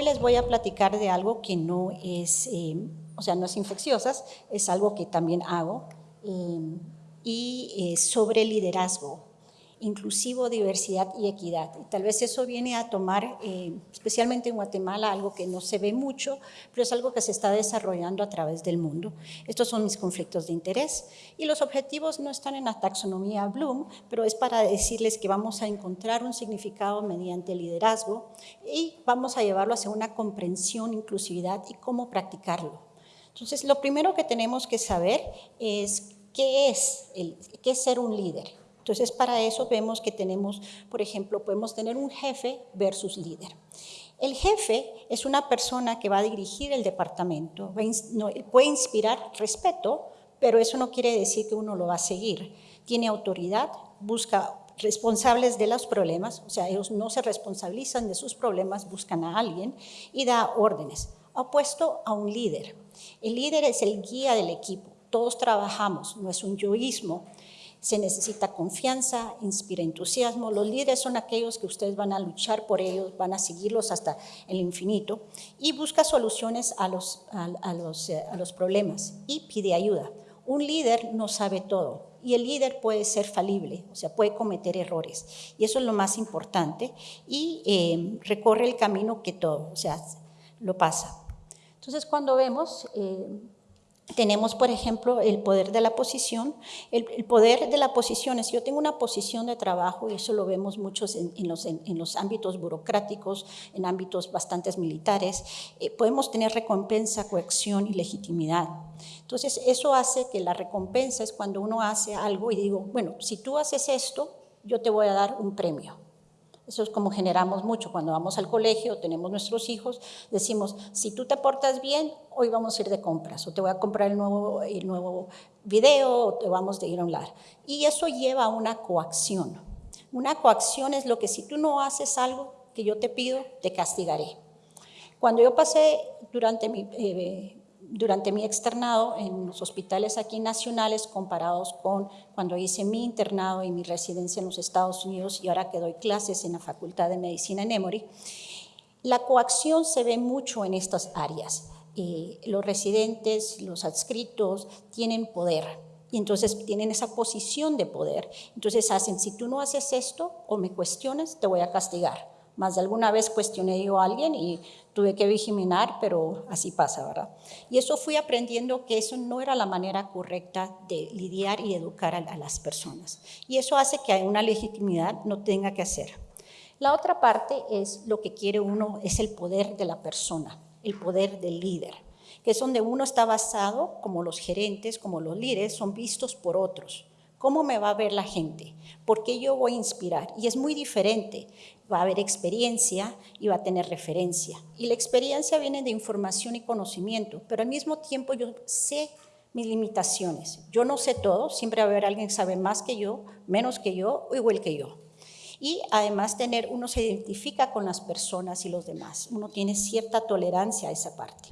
hoy les voy a platicar de algo que no es, eh, o sea, no es infecciosas, es algo que también hago, eh, y sobre liderazgo inclusivo, diversidad y equidad. Y tal vez eso viene a tomar, eh, especialmente en Guatemala, algo que no se ve mucho, pero es algo que se está desarrollando a través del mundo. Estos son mis conflictos de interés y los objetivos no están en la taxonomía Bloom, pero es para decirles que vamos a encontrar un significado mediante liderazgo y vamos a llevarlo hacia una comprensión, inclusividad y cómo practicarlo. Entonces, lo primero que tenemos que saber es qué es, el, qué es ser un líder. Entonces, para eso vemos que tenemos, por ejemplo, podemos tener un jefe versus líder. El jefe es una persona que va a dirigir el departamento, puede inspirar respeto, pero eso no quiere decir que uno lo va a seguir. Tiene autoridad, busca responsables de los problemas, o sea, ellos no se responsabilizan de sus problemas, buscan a alguien y da órdenes. Opuesto a un líder. El líder es el guía del equipo, todos trabajamos, no es un yoísmo, se necesita confianza, inspira entusiasmo. Los líderes son aquellos que ustedes van a luchar por ellos, van a seguirlos hasta el infinito y busca soluciones a los, a, los, eh, a los problemas y pide ayuda. Un líder no sabe todo y el líder puede ser falible, o sea, puede cometer errores y eso es lo más importante y eh, recorre el camino que todo, o sea, lo pasa. Entonces, cuando vemos... Eh, tenemos, por ejemplo, el poder de la posición. El, poder de la posición es, yo tengo una posición de trabajo, y eso lo vemos muchos en, los, en, los, ámbitos burocráticos, en ámbitos bastante militares, eh, podemos tener recompensa, coacción y legitimidad. Entonces, eso hace que la recompensa es cuando uno hace algo y digo, bueno, si tú haces esto, yo te voy a dar un premio. Eso es como generamos mucho. Cuando vamos al colegio, tenemos nuestros hijos, decimos, si tú te portas bien, hoy vamos a ir de compras, o te voy a comprar el nuevo, el nuevo video, o te vamos a ir a un lar. Y eso lleva a una coacción. Una coacción es lo que si tú no haces algo que yo te pido, te castigaré. Cuando yo pasé durante mi, eh, durante mi externado en los hospitales aquí nacionales comparados con cuando hice mi internado y mi residencia en los Estados Unidos y ahora que doy clases en la Facultad de Medicina en Emory, la coacción se ve mucho en estas áreas. Eh, los residentes, los adscritos tienen poder y entonces tienen esa posición de poder. Entonces hacen, si tú no haces esto o me cuestionas, te voy a castigar. Más de alguna vez cuestioné yo a alguien y tuve que vigilar, pero así pasa, ¿verdad? Y eso fui aprendiendo que eso no era la manera correcta de lidiar y educar a, las personas. Y eso hace que una legitimidad no tenga que hacer. La otra parte es lo que quiere uno, es el poder de la persona, el poder del líder, que es donde uno está basado, como los gerentes, como los líderes, son vistos por otros. ¿Cómo me va a ver la gente? ¿Por qué yo voy a inspirar? Y es muy diferente va a haber experiencia y va a tener referencia. Y la experiencia viene de información y conocimiento, pero al mismo tiempo yo sé mis limitaciones. Yo no sé todo, siempre va a haber alguien que sabe más que yo, menos que yo o igual que yo. Y además tener, uno se identifica con las personas y los demás, uno tiene cierta tolerancia a esa parte.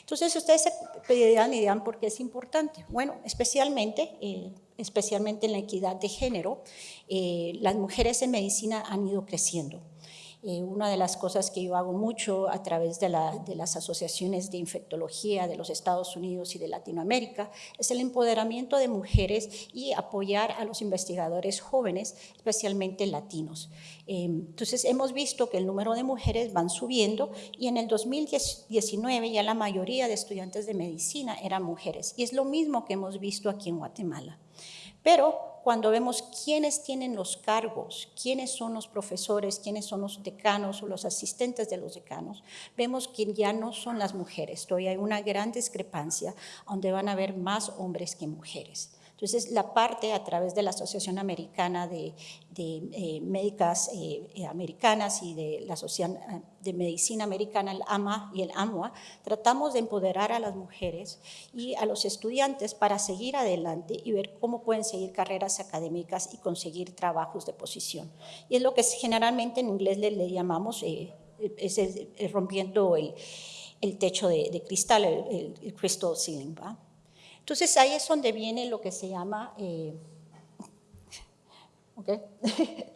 Entonces ustedes se pedirán y dirán por qué es importante. Bueno, especialmente eh, especialmente en la equidad de género, eh, las mujeres en medicina han ido creciendo. Eh, una de las cosas que yo hago mucho a través de, las asociaciones de infectología de los Estados Unidos y de Latinoamérica es el empoderamiento de mujeres y apoyar a los investigadores jóvenes, especialmente latinos. Eh, entonces hemos visto que el número de mujeres van subiendo y en el 2019 ya la mayoría de estudiantes de medicina eran mujeres y es lo mismo que hemos visto aquí en Guatemala. Pero cuando vemos quiénes tienen los cargos, quiénes son los profesores, quiénes son los decanos o los asistentes de los decanos, vemos que ya no son las mujeres, todavía hay una gran discrepancia donde van a haber más hombres que mujeres. Entonces, la parte a través de la Asociación Americana de, eh, Médicas eh, eh, Americanas y de la Asociación de Medicina Americana, el AMA y el AMUA, tratamos de empoderar a las mujeres y a los estudiantes para seguir adelante y ver cómo pueden seguir carreras académicas y conseguir trabajos de posición. Y es lo que generalmente en inglés le, llamamos rompiendo el, techo de, cristal, el, el, crystal ceiling. ¿va? Entonces ahí es donde viene lo que se llama, eh,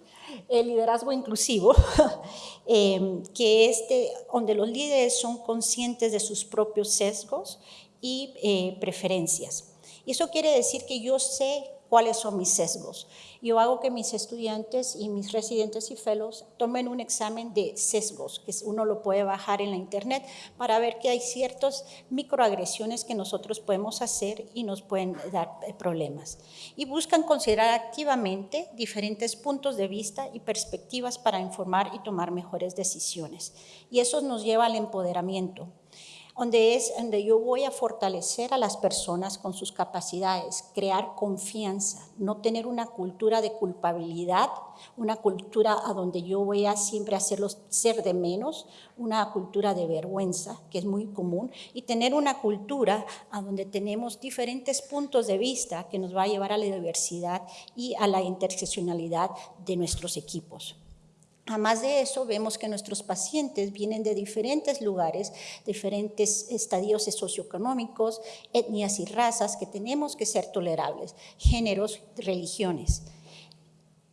el liderazgo inclusivo, em, que es donde los líderes son conscientes de sus propios sesgos y eh, preferencias. Y eso quiere decir que yo sé cuáles son mis sesgos. Yo hago que mis estudiantes y mis residentes y fellows tomen un examen de sesgos, que uno lo puede bajar en la internet para ver que hay ciertas microagresiones que nosotros podemos hacer y nos pueden dar eh, problemas. Y buscan considerar activamente diferentes puntos de vista y perspectivas para informar y tomar mejores decisiones. Y eso nos lleva al empoderamiento donde es donde yo voy a fortalecer a las personas con sus capacidades, crear confianza, no tener una cultura de culpabilidad, una cultura a donde yo voy a siempre hacerlos ser de menos, una cultura de vergüenza, que es muy común, y tener una cultura a donde tenemos diferentes puntos de vista que nos va a llevar a la diversidad y a la interseccionalidad de nuestros equipos. Además de eso, vemos que nuestros pacientes vienen de diferentes lugares, diferentes estadios socioeconómicos, etnias y razas que tenemos que ser tolerables, géneros, religiones.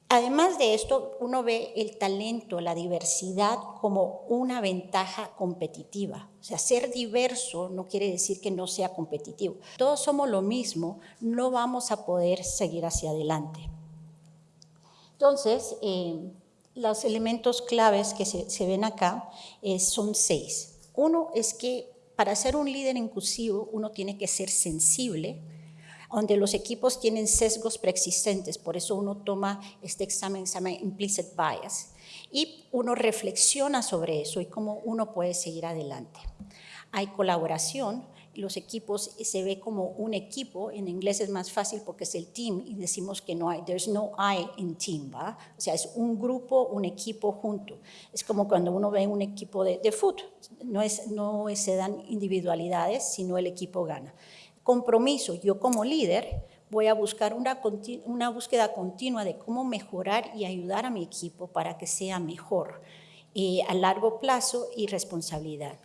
Además de esto, uno ve el talento, la diversidad como una ventaja competitiva. O sea, ser diverso no quiere decir que no sea competitivo. Todos somos lo mismo, no vamos a poder seguir hacia adelante. Entonces, eh, los elementos claves que se, ven acá eh, son seis. Uno es que para ser un líder inclusivo uno tiene que ser sensible, donde los equipos tienen sesgos preexistentes, por eso uno toma este examen, se llama implicit bias, y uno reflexiona sobre eso y cómo uno puede seguir adelante. Hay colaboración, los equipos se ve como un equipo, en inglés es más fácil porque es el team y decimos que no hay, there's no I in team, ¿va? O sea, es un grupo, un equipo junto. Es como cuando uno ve un equipo de, de fútbol, no, es, no se dan individualidades, sino el equipo gana. Compromiso, yo como líder voy a buscar una, una búsqueda continua de cómo mejorar y ayudar a mi equipo para que sea mejor eh, a largo plazo y responsabilidad.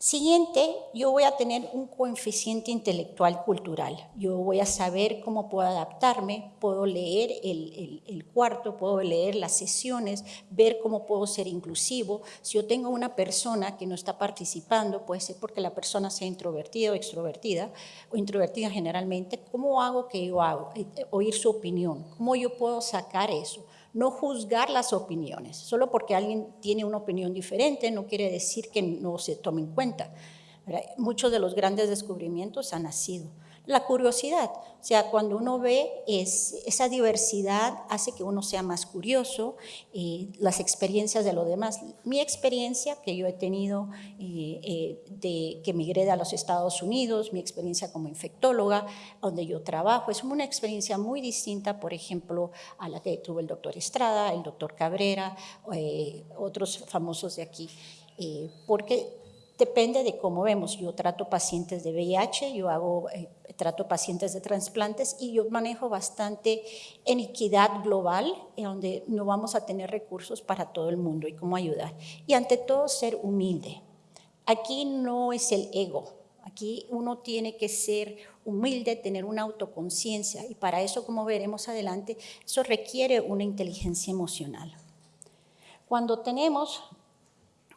Siguiente, yo voy a tener un coeficiente intelectual cultural. Yo voy a saber cómo puedo adaptarme, puedo leer el, cuarto, puedo leer las sesiones, ver cómo puedo ser inclusivo. Si yo tengo una persona que no está participando, puede ser porque la persona sea introvertida o extrovertida, o introvertida generalmente, ¿cómo hago que yo hago? Eh, oír su opinión, ¿cómo yo puedo sacar eso? No juzgar las opiniones. Solo porque alguien tiene una opinión diferente no quiere decir que no se tome en cuenta. Muchos de los grandes descubrimientos han nacido la curiosidad. O sea, cuando uno ve es, esa diversidad hace que uno sea más curioso, y las experiencias de los demás. Mi experiencia que yo he tenido eh, eh, de que migré a los Estados Unidos, mi experiencia como infectóloga, donde yo trabajo, es una experiencia muy distinta, por ejemplo, a la que tuvo el doctor Estrada, el doctor Cabrera, eh, otros famosos de aquí, porque Depende de cómo vemos. Yo trato pacientes de VIH, yo hago, eh, trato pacientes de trasplantes y yo manejo bastante en equidad global, en donde no vamos a tener recursos para todo el mundo y cómo ayudar. Y ante todo, ser humilde. Aquí no es el ego, aquí uno tiene que ser humilde, tener una autoconciencia y para eso, como veremos adelante, eso requiere una inteligencia emocional. Cuando tenemos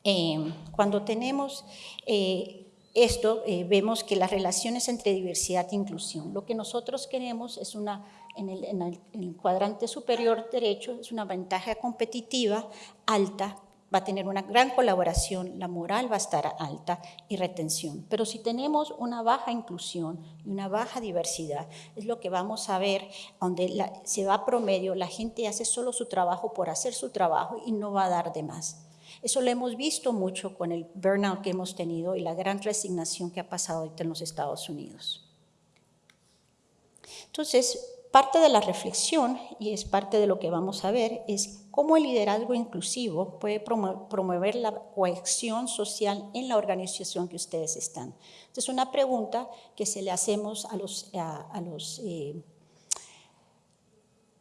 eh, cuando tenemos eh, esto, eh, vemos que las relaciones entre diversidad e inclusión, lo que nosotros queremos es una, en el, en cuadrante superior derecho, es una ventaja competitiva alta, va a tener una gran colaboración, la moral va a estar alta y retención. Pero si tenemos una baja inclusión y una baja diversidad, es lo que vamos a ver, donde se va promedio, la gente hace solo su trabajo por hacer su trabajo y no va a dar de más. Eso lo hemos visto mucho con el burnout que hemos tenido y la gran resignación que ha pasado ahorita en los Estados Unidos. Entonces, parte de la reflexión, y es parte de lo que vamos a ver, es cómo el liderazgo inclusivo puede promover la cohesión social en la organización que ustedes están. Es una pregunta que se le hacemos a los, a, los eh,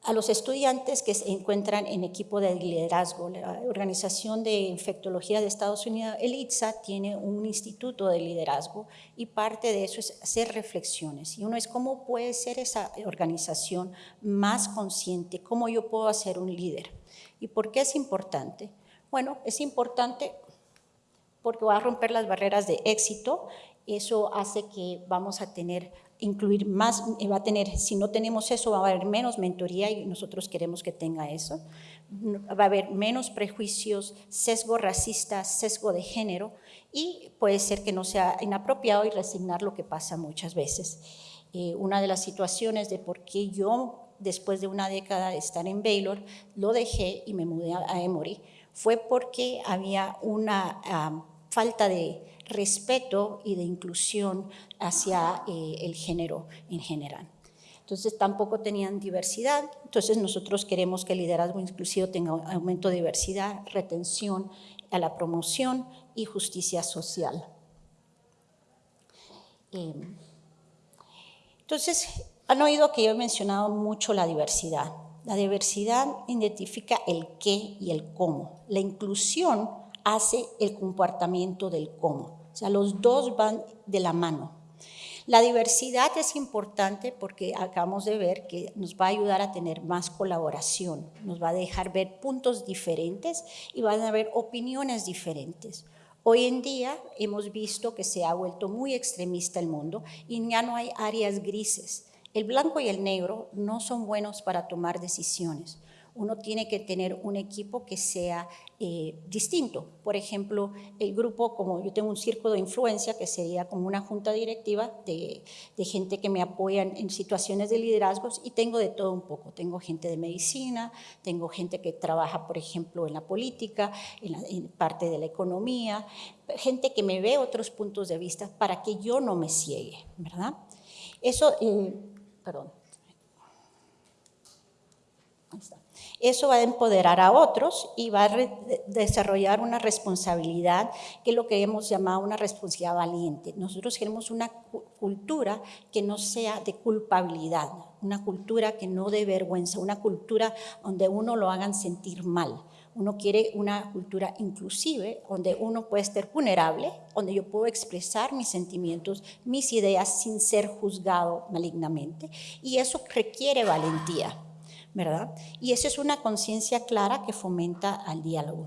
a los estudiantes que se encuentran en equipo de liderazgo. La Organización de Infectología de Estados Unidos, el ITSA, tiene un instituto de liderazgo y parte de eso es hacer reflexiones. Y uno es cómo puede ser esa organización más consciente, cómo yo puedo ser un líder. ¿Y por qué es importante? Bueno, es importante porque va a romper las barreras de éxito, eso hace que vamos a tener incluir más, eh, va a tener, si no tenemos eso, va a haber menos mentoría y nosotros queremos que tenga eso. Va a haber menos prejuicios, sesgo racista, sesgo de género y puede ser que no sea inapropiado y resignar lo que pasa muchas veces. Eh, una de las situaciones de por qué yo, después de una década de estar en Baylor, lo dejé y me mudé a Emory, fue porque había una ah, falta de respeto y de inclusión hacia eh, el género en general. Entonces tampoco tenían diversidad, entonces nosotros queremos que el liderazgo inclusivo tenga aumento de diversidad, retención a la promoción y justicia social. Em, entonces, han oído que yo he mencionado mucho la diversidad. La diversidad identifica el qué y el cómo. La inclusión hace el comportamiento del cómo. Sea, los dos van de la mano. La diversidad es importante porque acabamos de ver que nos va a ayudar a tener más colaboración, nos va a dejar ver puntos diferentes y van a haber opiniones diferentes. Hoy en día hemos visto que se ha vuelto muy extremista el mundo y ya no hay áreas grises. El blanco y el negro no son buenos para tomar decisiones uno tiene que tener un equipo que sea eh, distinto. Por ejemplo, el grupo, como yo tengo un círculo de influencia, que sería como una junta directiva de, gente que me apoya en, situaciones de liderazgos y tengo de todo un poco. Tengo gente de medicina, tengo gente que trabaja, por ejemplo, en la política, en, parte de la economía, gente que me ve otros puntos de vista para que yo no me ciegue, ¿verdad? Eso, eh, perdón. Ahí está. Eso va a empoderar a otros y va a desarrollar una responsabilidad, que es lo que hemos llamado una responsabilidad valiente. Nosotros queremos una cultura que no sea de culpabilidad, una cultura que no de vergüenza, una cultura donde uno lo hagan sentir mal. Uno quiere una cultura inclusive, donde uno puede estar vulnerable, donde yo puedo expresar mis sentimientos, mis ideas sin ser juzgado malignamente. Y eso requiere valentía. Y eso es una conciencia clara que fomenta al diálogo.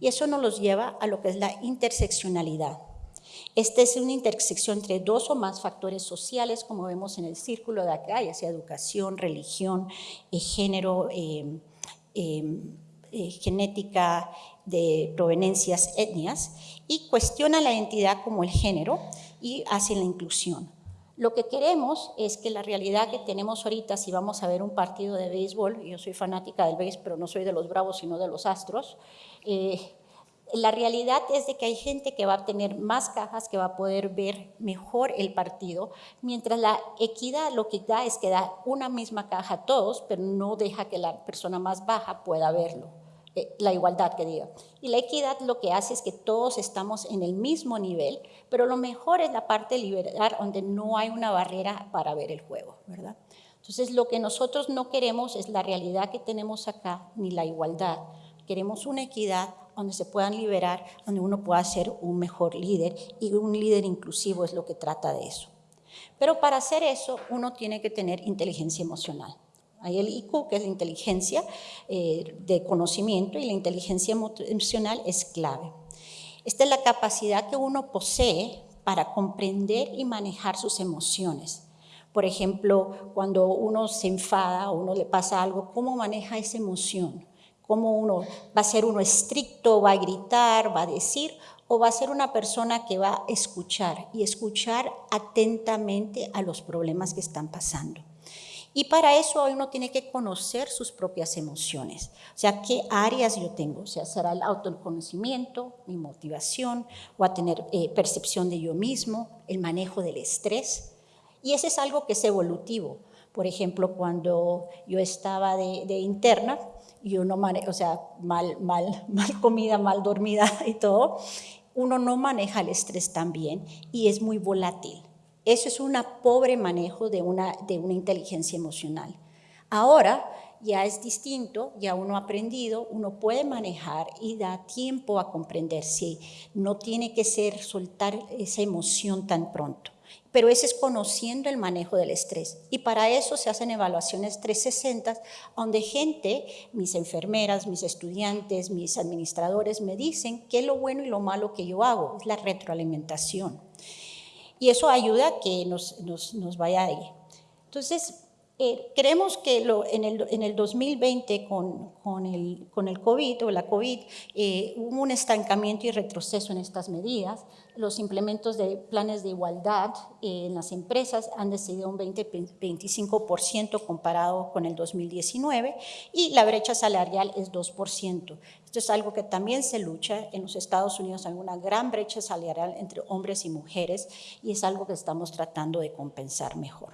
Y eso nos lleva a lo que es la interseccionalidad. Esta es una intersección entre dos o más factores sociales, como vemos en el círculo de acá, ya sea educación, religión, eh, género, eh, eh, genética, de proveniencias, etnias, y cuestiona la identidad como el género y hace la inclusión. Lo que queremos es que la realidad que tenemos ahorita, si vamos a ver un partido de béisbol, yo soy fanática del béisbol, pero no soy de los bravos, sino de los astros, eh, la realidad es de que hay gente que va a tener más cajas, que va a poder ver mejor el partido, mientras la equidad lo que da es que da una misma caja a todos, pero no deja que la persona más baja pueda verlo. Eh, la igualdad que diga. Y la equidad lo que hace es que todos estamos en el mismo nivel, pero lo mejor es la parte liberal donde no hay una barrera para ver el juego, ¿verdad? Entonces lo que nosotros no queremos es la realidad que tenemos acá, ni la igualdad. Queremos una equidad donde se puedan liberar, donde uno pueda ser un mejor líder y un líder inclusivo es lo que trata de eso. Pero para hacer eso uno tiene que tener inteligencia emocional. Hay el IQ, que es la inteligencia eh, de conocimiento, y la inteligencia emocional es clave. Esta es la capacidad que uno posee para comprender y manejar sus emociones. Por ejemplo, cuando uno se enfada o uno le pasa algo, ¿cómo maneja esa emoción? ¿Cómo uno va a ser uno estricto, va a gritar, va a decir, o va a ser una persona que va a escuchar y escuchar atentamente a los problemas que están pasando? Y para eso uno tiene que conocer sus propias emociones, o sea, qué áreas yo tengo, o sea, será el autoconocimiento, mi motivación, o a tener eh, percepción de yo mismo, el manejo del estrés. Y ese es algo que es evolutivo. Por ejemplo, cuando yo estaba de, interna, y uno, o sea, mal, mal, mal comida, mal dormida y todo, uno no maneja el estrés tan bien y es muy volátil. Eso es un pobre manejo de una, de una inteligencia emocional. Ahora, ya es distinto, ya uno ha aprendido, uno puede manejar y da tiempo a comprender si no tiene que ser soltar esa emoción tan pronto pero ese es conociendo el manejo del estrés. Y para eso se hacen evaluaciones 360, donde gente, mis enfermeras, mis estudiantes, mis administradores, me dicen qué es lo bueno y lo malo que yo hago, es la retroalimentación. Y eso ayuda a que nos, nos, nos vaya ahí. Entonces, eh, creemos que en, el, en, el, 2020 con, con, el, con, el, COVID o la COVID eh, hubo un estancamiento y retroceso en estas medidas. Los implementos de planes de igualdad eh, en las empresas han descendido un 20-25% comparado con el 2019 y la brecha salarial es 2%. Es algo que también se lucha. En los Estados Unidos hay una gran brecha salarial entre hombres y mujeres y es algo que estamos tratando de compensar mejor.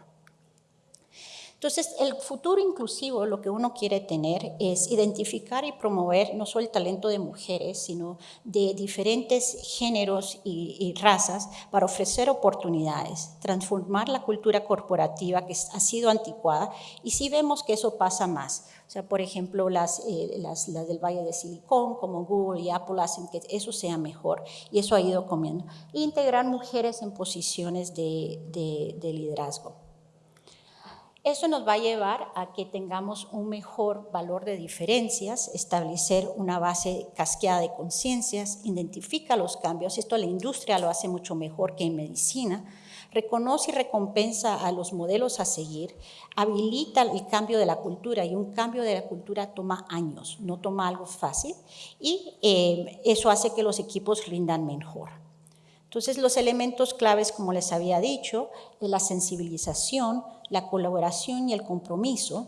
Entonces, el futuro inclusivo, lo que uno quiere tener es identificar y promover no solo el talento de mujeres, sino de diferentes géneros y, razas para ofrecer oportunidades, transformar la cultura corporativa que ha sido anticuada y sí vemos que eso pasa más. O sea, por ejemplo, las, eh, del Valle de Silicón, como Google y Apple, hacen que eso sea mejor y eso ha ido comiendo. integrar mujeres en posiciones de liderazgo. Eso nos va a llevar a que tengamos un mejor valor de diferencias, establecer una base casqueada de conciencias, identifica los cambios, esto la industria lo hace mucho mejor que en medicina, reconoce y recompensa a los modelos a seguir, habilita el cambio de la cultura y un cambio de la cultura toma años, no toma algo fácil y eh, eso hace que los equipos rindan mejor. Entonces, los elementos claves, como les había dicho, es la sensibilización, la colaboración y el compromiso,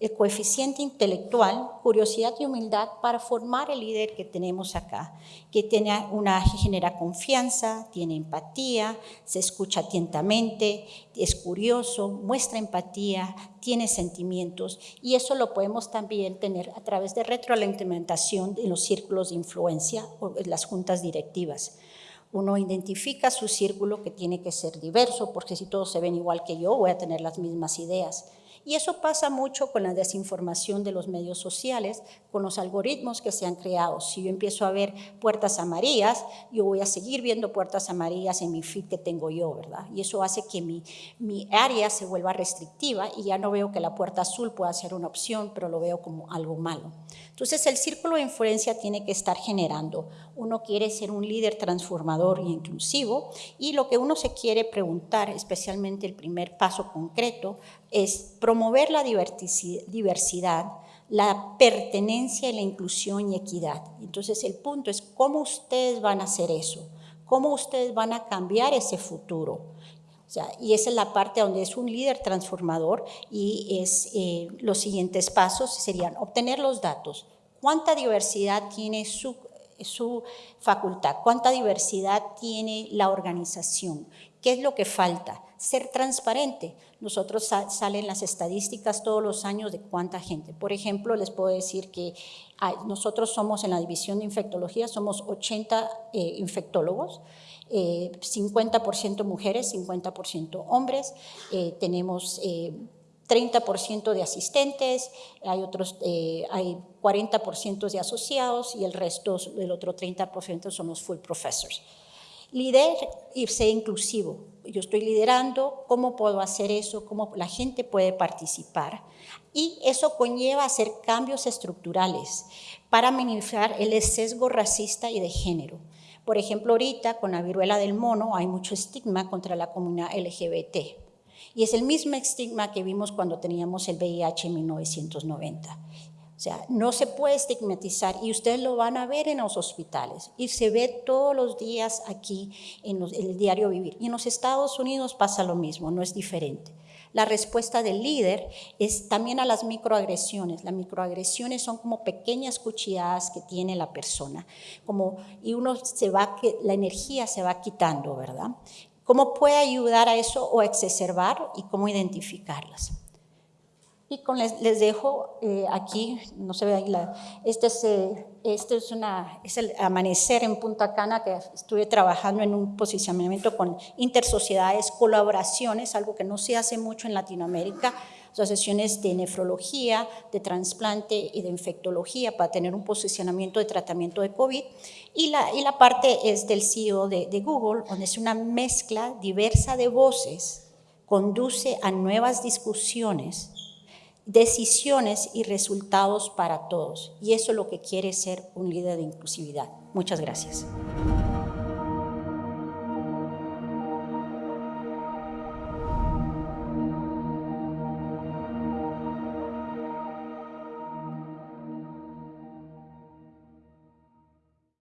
el coeficiente intelectual, curiosidad y humildad para formar el líder que tenemos acá, que tiene una, genera confianza, tiene empatía, se escucha atentamente, es curioso, muestra empatía, tiene sentimientos y eso lo podemos también tener a través de retroalimentación en los círculos de influencia o en las juntas directivas. Uno identifica su círculo que tiene que ser diverso, porque si todos se ven igual que yo, voy a tener las mismas ideas. Y eso pasa mucho con la desinformación de los medios sociales, con los algoritmos que se han creado. Si yo empiezo a ver puertas amarillas, yo voy a seguir viendo puertas amarillas en mi feed que tengo yo, ¿verdad? Y eso hace que mi, mi área se vuelva restrictiva y ya no veo que la puerta azul pueda ser una opción, pero lo veo como algo malo. Entonces el círculo de influencia tiene que estar generando. Uno quiere ser un líder transformador y inclusivo y lo que uno se quiere preguntar, especialmente el primer paso concreto, es promover la diversidad, la pertenencia y la inclusión y equidad. Entonces el punto es cómo ustedes van a hacer eso, cómo ustedes van a cambiar ese futuro. y esa es la parte donde es un líder transformador y es, eh, los siguientes pasos serían obtener los datos, cuánta diversidad tiene su, su facultad, cuánta diversidad tiene la organización, qué es lo que falta, ser transparente. Nosotros salen las estadísticas todos los años de cuánta gente. Por ejemplo, les puedo decir que nosotros somos en la división de infectología, somos 80 eh, infectólogos, 50% eh, mujeres, 50% hombres, eh, tenemos 30% de asistentes, hay otros, hay 40% de asociados y el resto del otro 30% son los full professors. Líder y ser inclusivo. Yo estoy liderando, ¿cómo puedo hacer eso? ¿Cómo la gente puede participar? Y eso conlleva hacer cambios estructurales para minimizar el sesgo racista y de género. Por ejemplo, ahorita con la viruela del mono hay mucho estigma contra la comunidad LGBT. Y es el mismo estigma que vimos cuando teníamos el VIH en 1990. O sea, no se puede estigmatizar y ustedes lo van a ver en los hospitales y se ve todos los días aquí en, el diario vivir. Y en los Estados Unidos pasa lo mismo, no es diferente. La respuesta del líder es también a las microagresiones. Las microagresiones son como pequeñas cuchilladas que tiene la persona, como, y uno se va, la energía se va quitando, ¿verdad? ¿Cómo puede ayudar a eso o exacerbar y cómo identificarlas? Y les dejo eh, aquí, no se ve ahí, la, este, es, eh, este es, una, es el amanecer en Punta Cana, que estuve trabajando en un posicionamiento con intersociedades, colaboraciones, algo que no se hace mucho en Latinoamérica, asociaciones de nefrología, de trasplante y de infectología para tener un posicionamiento de tratamiento de COVID. Y la, y la parte es del CEO de, de Google, donde es una mezcla diversa de voces, conduce a nuevas discusiones decisiones y resultados para todos. Y eso es lo que quiere ser un líder de inclusividad. Muchas gracias.